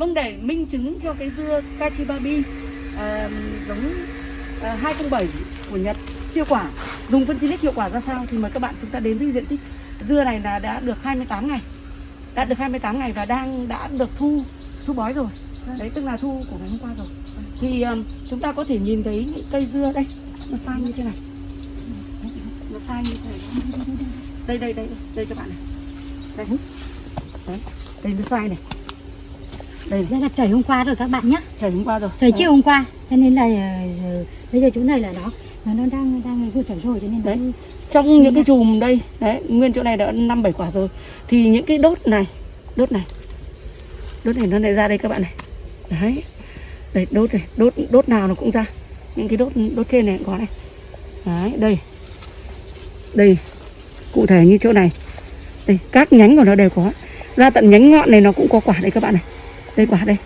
Vâng để minh chứng cho cái dưa Kachibabi à, giống à, 207 của Nhật siêu quả. Dùng phân Silic hiệu quả ra sao thì mời các bạn chúng ta đến với diện tích. Dưa này là đã được 28 ngày. Đã được 28 ngày và đang đã được thu thu bói rồi. Đấy tức là thu của ngày hôm qua rồi. Thì um, chúng ta có thể nhìn thấy những cây dưa đây. Nó sai như thế này. Nó sai như thế này. Đây đây đây đây các bạn này. Đây. Đấy đây nó sai này đây này. Đây là trời hôm qua rồi các bạn nhé trời hôm qua rồi. Trời Đấy. chiều hôm qua Cho nên là ờ, bây giờ chỗ này là nó nó, đang đang vừa trời rồi cho nên Đấy. nó trong những cái chùm đây đấy nguyên chỗ này đã năm bảy quả rồi. Thì những cái đốt này đốt này. Đốt này nó lại ra đây các bạn này. Đấy. Đây đốt này đốt đốt nào nó cũng ra. Những cái đốt đốt trên này cũng có này. Đấy đây. Đây cụ thể như chỗ này. Đây các nhánh của nó đều có. Ra tận nhánh ngọn này nó cũng có quả đây các bạn này đây quả đây.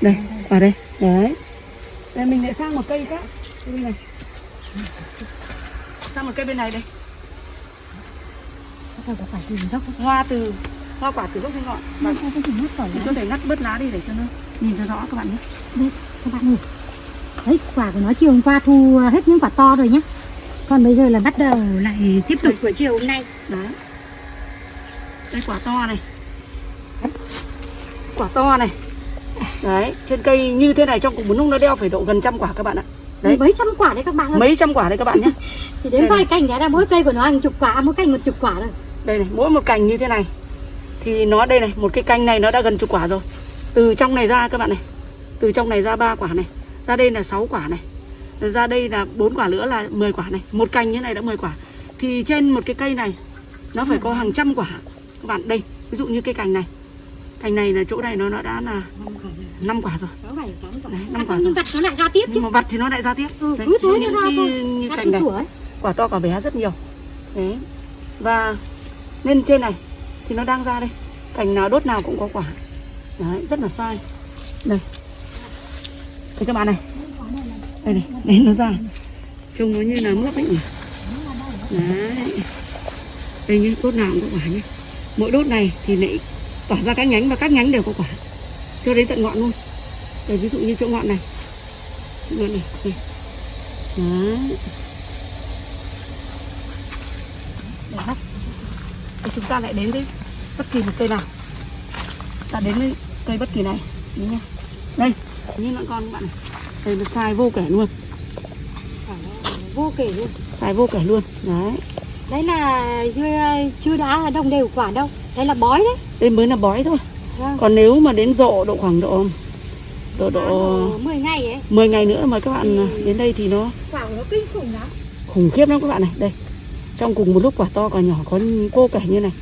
Đây quả đây. Đấy. Đây mình lại sang một cây khác. Cây này. Sang một cây bên này đây. Hoa từ hoa quả từ gốc đến ngọn? Và Không có tìm mất khỏi mình có thể ngắt bớt lá đi để cho nó nhìn cho rõ các bạn nhé. Đây các bạn ơi Đấy quả của nó chiều hôm qua thu hết những quả to rồi nhá. Còn bây giờ là bắt đầu lại tiếp tục. Của chiều hôm nay. Đấy. Đây quả to này. Quả to này. Đấy trên cây như thế này trong cùng một lúc nó đeo phải độ gần trăm quả các bạn ạ. Đấy. Mấy trăm quả đấy các bạn ơi. Mấy trăm quả đấy các bạn nhé. Thì đến vài cành đấy là mỗi cây của nó hàng chục quả Mỗi cành một chục quả rồi. Đây này mỗi một cành như thế này. Thì nó đây này một cái cành này nó đã gần chục quả rồi. Từ trong này ra các bạn này. Từ trong này ra ba quả này. Ra đây là 6 quả này. Ra đây là bốn quả nữa là 10 quả này. Một cành như này đã 10 quả. Thì trên một cái cây này nó phải có hàng trăm quả. Các bạn đây ví dụ như cây cành này cành này là chỗ này nó nó đã là năm quả rồi. quả Đấy, À, năm quả Nhưng rồi. vặt nó lại ra tiếp chứ. Nhưng mà vặt thì nó lại ra tiếp. Ừ, Đấy, cứ thế nó ra cái thôi. như cành này ấy. quả to quả bé rất nhiều. Đấy. Và lên trên này thì nó đang ra đây. Cành nào đốt nào cũng có quả. Đấy rất là sai. Đây. Đây các bạn này. Đây này đấy nó ra. Trông nó như là mướp ấy nhỉ? Đấy. Đây nhé đốt nào cũng có quả nhé mỗi đốt này thì lại tỏa ra các nhánh và các nhánh đều có quả. Cho đến tận ngọn luôn. Đây ví dụ như chỗ ngọn này. Ngọn này đây. đấy. Để thì chúng ta lại đến với bất kỳ một cây nào. Ta đến với cây bất kỳ này. Đúng đây như lợn con các bạn này. Đây nó sai vô kể luôn. Vô kể luôn. Sai vô kể luôn. Đấy. Đấy là chưa, chưa đã đồng đều quả đâu. Đây là bói đấy. Đây mới là bói thôi. Vâng. còn nếu mà đến rộ độ khoảng độ độ độ Độ 10 ngày ấy. 10 ngày nữa mà các bạn đến đây thì nó Quả nó kinh khủng lắm. khủng khiếp lắm các bạn này. Đây trong cùng một lúc quả to quả nhỏ có cô kể như này.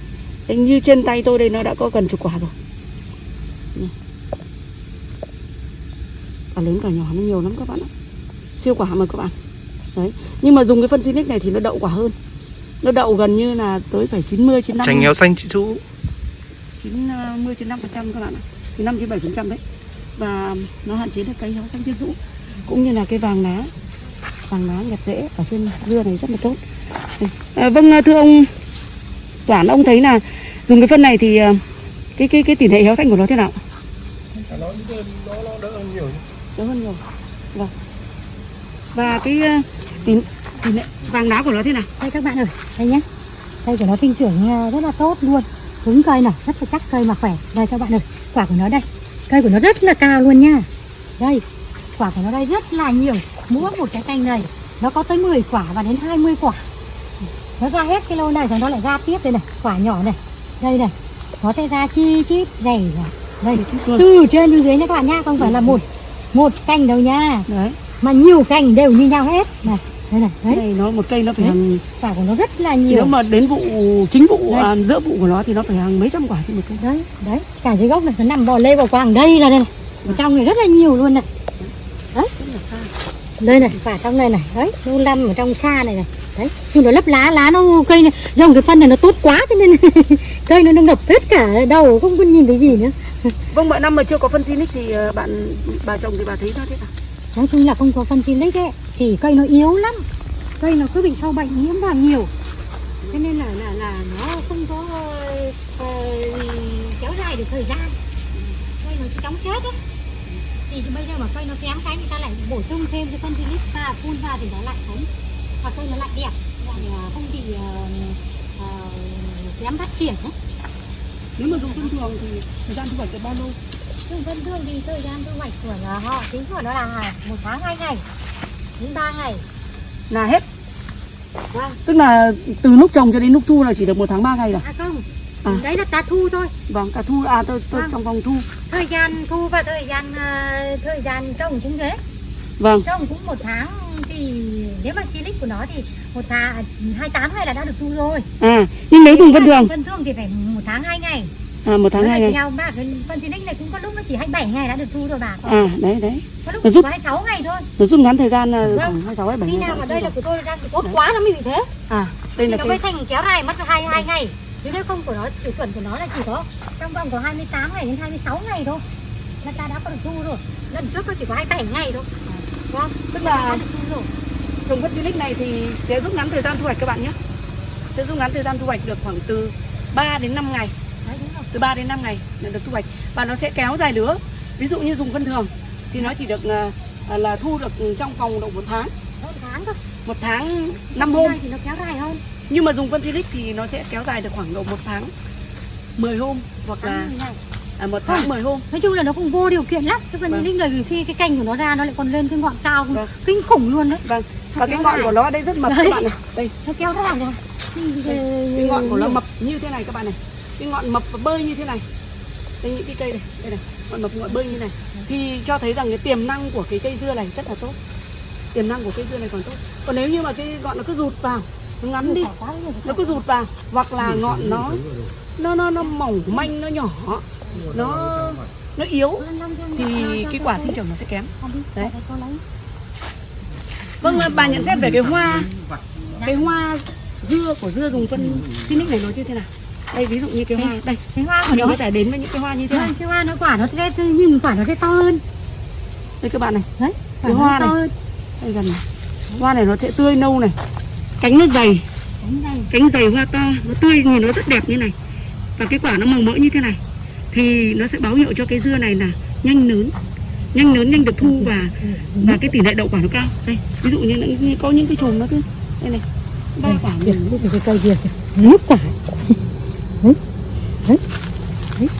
Đây, như trên tay tôi đây nó đã có gần chục quả rồi. Quả lớn quả nhỏ nó nhiều lắm các bạn ạ. Siêu quả mà các bạn. Đấy. Nhưng mà dùng cái phân Sinic này thì nó đậu quả hơn nó đậu gần như là tới phải 90 95 Chanh héo xanh chị Chú 90 95 phần trăm các bạn ạ. Thì 5 7 phần trăm đấy. Và nó hạn chế được cây héo xanh trên rũ cũng như là cái vàng lá. Vàng lá nhặt rễ ở trên dưa này rất là tốt. À, vâng thưa ông Toản ông thấy là dùng cái phân này thì à, cái cái cái tỷ lệ héo xanh của nó thế nào? Nó, nó, nó đỡ hơn nhiều đỡ hơn nhiều. Vâng. Và cái à, tỷ, tỷ lệ vàng lá của nó thế nào? Đây các bạn ơi Đây nhá Cây của nó sinh trưởng ờ, rất là tốt luôn. Cứng cây này Rất là chắc cây mà khỏe. Đây các bạn ơi Quả của nó đây. Cây của nó rất là cao luôn nha. Đây Quả của nó đây rất là nhiều. Mỗi một cái cành này Nó có tới 10 quả và đến 20 quả. Nó ra hết cái lô này rồi nó lại ra tiếp đây này. Quả nhỏ này Đây này. Nó sẽ ra chi chít dày này Đây. Từ trên xuống dưới nha các bạn nha. Không phải là một Một cành đâu nha. Đấy. Mà nhiều cành đều như nhau hết. Này Đây này Đấy. đây nó một cây nó phải Đấy. hàng Quả của nó rất là thì nhiều. nếu mà đến vụ chính vụ Đây. à, giữa vụ của nó thì nó phải hàng mấy trăm quả trên một cây. Đấy đấy. Cả dưới gốc này nó nằm bò lê vào quàng đây là đây này. Ở trong này rất là nhiều luôn này. Xa đây này quả trong này này. Đấy nó nằm ở trong xa này này. Đấy nhưng nó lấp lá lá nó cây này. Dòng cái phân này nó tốt quá cho nên cây nó nó ngập hết cả đầu không có nhìn thấy gì nữa. Vâng, mọi năm mà chưa có phân Sinic thì ờ, bạn bà chồng thì bà thấy nó thế nào? nói chung là không có phân xin đấy thì cây nó yếu lắm. Cây nó cứ bị sâu bệnh nhiễm vào nhiều. Cho nên là là là nó không có ờ, kéo dài được thời gian. Cây nó chóng chết á. Thì bây giờ mà cây nó kém cái người ta lại bổ sung thêm cái phân silic và phun vào thì nó lại sống. Và cây nó lại đẹp lại à, không bị ờ, ờ, kém phát triển ấy. nếu mà dùng thông thường thì thời gian thu hoạch được bao lâu? Thường thông thường thì thời gian thu hoạch của họ tính của nó là một tháng hai ngày đến ba ngày. Là hết. Vâng. Tức là từ lúc trồng cho đến lúc thu là chỉ được một tháng ba ngày rồi. À không À. đấy là ta thu thôi. Vâng cả thu à tôi, tôi Vâng. trong vòng thu. Thời gian thu và thời gian ờ, thời gian trồng cũng thế. Vâng. Trồng cũng một tháng thì nếu mà silic của nó thì một tháng hai tám ngày là đã được thu rồi. À nhưng nếu dùng vân thường. Vân thường thì phải một tháng hai ngày à một tháng Nó hai ngày. theo bà cái phân silic này cũng có lúc nó chỉ 27 ngày đã được thu rồi bà à đấy đấy. Có lúc Nó giúp- có 26 ngày thôi. nó rút ngắn thời gian là Vâng. khoảng hai sáu hai bảy khi ngày nào mà đây là của tôi đang tốt quá nó mới bị thế. À đây là nó cái mới thành kéo dài mất hai hai ngày. Chứ nếu không của nó tiêu chuẩn của nó là chỉ có trong vòng có 28 ngày đến 26 ngày thôi. Là ta đã có được thu rồi. Lần trước nó chỉ có 27 ngày thôi. Vâng tức là trồng phân silic này thì sẽ rút ngắn thời gian thu hoạch các bạn nhé. Sẽ rút ngắn thời gian thu hoạch được khoảng từ 3 đến 5 ngày. đúng từ 3 đến 5 ngày là được thu hoạch. Và nó sẽ kéo dài lứa. Ví dụ như dùng phân thường thì nó chỉ được à, là thu được trong vòng độ một tháng. Hơn tháng thôi. Một tháng 5 Cái hôm. thì nó kéo dài hơn. Nhưng mà dùng phân silic thì nó sẽ kéo dài được khoảng độ một tháng 10 hôm hoặc là à, một tháng 10 hôm. Nói chung là nó cũng vô điều kiện lắm. Chứ còn Vâng. những người khi cái cành của nó ra nó lại còn lên cái ngọn cao Vâng. kinh khủng luôn đấy. Vâng. Và cái ngọn của nó đây rất mập Đấy. các bạn này đây. Nó kéo dài rồi. Cái ngọn của nó mập như thế này các bạn này cái ngọn mập và bơi như thế này. Đây, những cái cây này, đây này, ngọn mập ngọn bơi như này. Thì cho thấy rằng cái tiềm năng của cái cây dưa này rất là tốt. Tiềm năng của cây dưa này còn tốt. Còn nếu như mà cái ngọn nó cứ rụt vào, nó ngắn đi, nó cứ rụt vào, hoặc là ngọn nó nó nó nó mỏng manh, nó nhỏ, nó nó yếu, thì cái quả sinh trưởng nó sẽ kém. Đấy. vâng à, bà nhận xét về cái hoa cái hoa dưa của dưa dùng phân Phoenix này nó như thế nào? Đây ví dụ như cái hoa. Đây. Cái hoa của mình nó. có thể đến với những cái hoa như thế này. cái hoa nó quả nó sẽ nhưng quả nó sẽ to hơn. Đây các bạn này. Đấy Cái hoa to này. hơn. Đây gần này. Hoa này nó sẽ tươi nâu này. Cánh nó dày. Cánh dày. Hoa to. Nó tươi nhìn nó rất đẹp như này. Và cái quả nó màu mỡ như thế này. Thì nó sẽ báo hiệu cho cái dưa này là nhanh lớn nhanh lớn nhanh được thu và và cái tỷ lệ đậu quả nó cao. Đây ví dụ như, như có những cái chùm nó cứ. Đây này. Ba quả. Kìa cái cây kia nước quả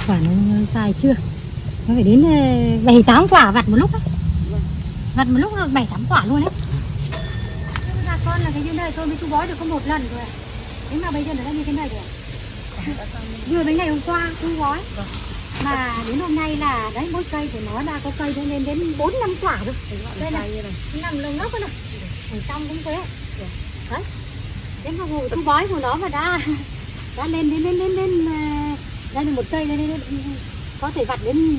quả nó dài chưa? Nó phải đến ờ, bảy tám quả vặt một lúc á. Vặt một lúc là bảy tám quả luôn đấy mà bà con là cái dưới đây tôi mới thu bói được có một lần rồi thế mà bây giờ nó đã như thế này rồi vừa mấy ngày hôm qua thu bói. Mà đến hôm nay là đấy mỗi cây của nó đã có cây nó lên đến bốn năm quả rồi. Đây này nằm lồng lốc này. Ở trong cũng thế đấy. Đến vào hồi thu bói của nó mà đã đã lên đến lên lên lên đây là một cây lên lên, lên có thể vặt đến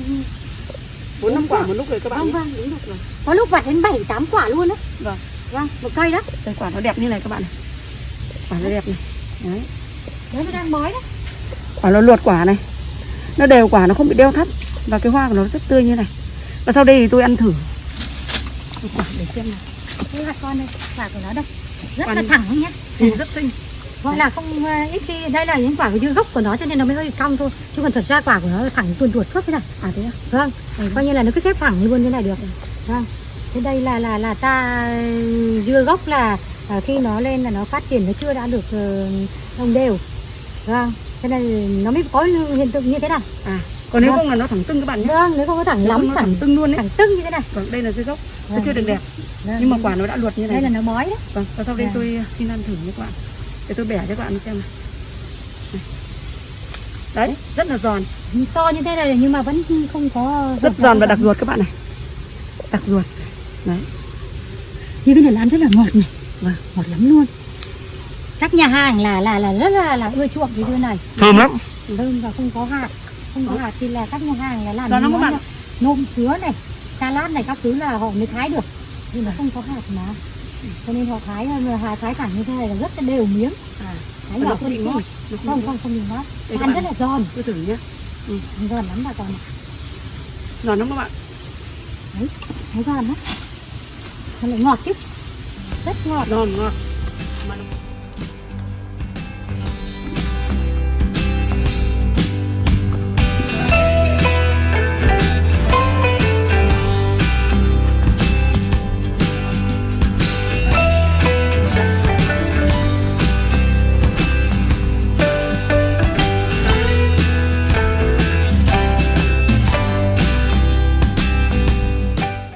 bốn năm quả một lúc rồi các bạn vâng vâng đúng rồi. Có lúc vặt đến bảy tám quả luôn đó Vâng. vâng một cây đó. Đây quả nó đẹp như này các bạn này. Quả nó đẹp này. Đấy. Đấy nó đang bói đó. Quả nó luột quả này. Nó đều quả nó không bị đeo thắt. Và cái hoa của nó rất tươi như này. Và sau đây thì tôi ăn thử. Một quả để xem nào. Đây là con đây quả của nó đây. Rất Quả là thẳng nhé. Nhìn rất xinh gọi là không à, ít khi đây là những quả của gốc của nó cho nên nó mới hơi cong thôi. Chứ còn thật ra quả của nó thẳng tuồn tuột suốt thế này. À thế à? vâng coi như là nó cứ xếp thẳng luôn như này được. Vâng thế đây là là là ta dưa gốc là à, khi nó lên là nó phát triển nó chưa đã được ờ, đồng đều. Vâng thế nên nó mới có hiện tượng như thế này. À còn nếu Vâng. không là nó thẳng tưng các bạn nhé. Vâng nếu không có thẳng Nếu lắm nó thẳng thẳng tưng luôn đấy thẳng tưng như thế này. Vâng đây là dưa gốc. Nó Vâng. chưa được đẹp. Vâng. nhưng mà quả nó đã luột như này đây là nó bói đấy. Vâng và sau đây Vâng. tôi xin ăn thử với các bạn để tôi bẻ cho các bạn xem này. Đấy rất là giòn. To như thế này nhưng mà vẫn không có rất giòn và đặc ruột các bạn này. Đặc ruột. Đấy. Như cái này là ăn rất là ngọt này. Vâng. ngọt lắm luôn. Chắc nhà hàng là là là rất là là ưa chuộng cái dưa này. Thơm lắm. Thơm và không có hạt. Không có hạt thì là các nhà hàng là làm các món nôm sứa này salad này các thứ là họ mới thái được. Nhưng mà không có hạt mà cho nên họ thái hà thái thẳng như thế này là rất là đều miếng. À thái nhỏ không? bị ngót không? Không không bị ngót ăn rất là giòn. tôi thử nhé. Giòn lắm bà con giòn lắm các bạn. Thấy giòn lắm. Nó lại ngọt chứ. Rất ngọt. Giòn ngọt mà nó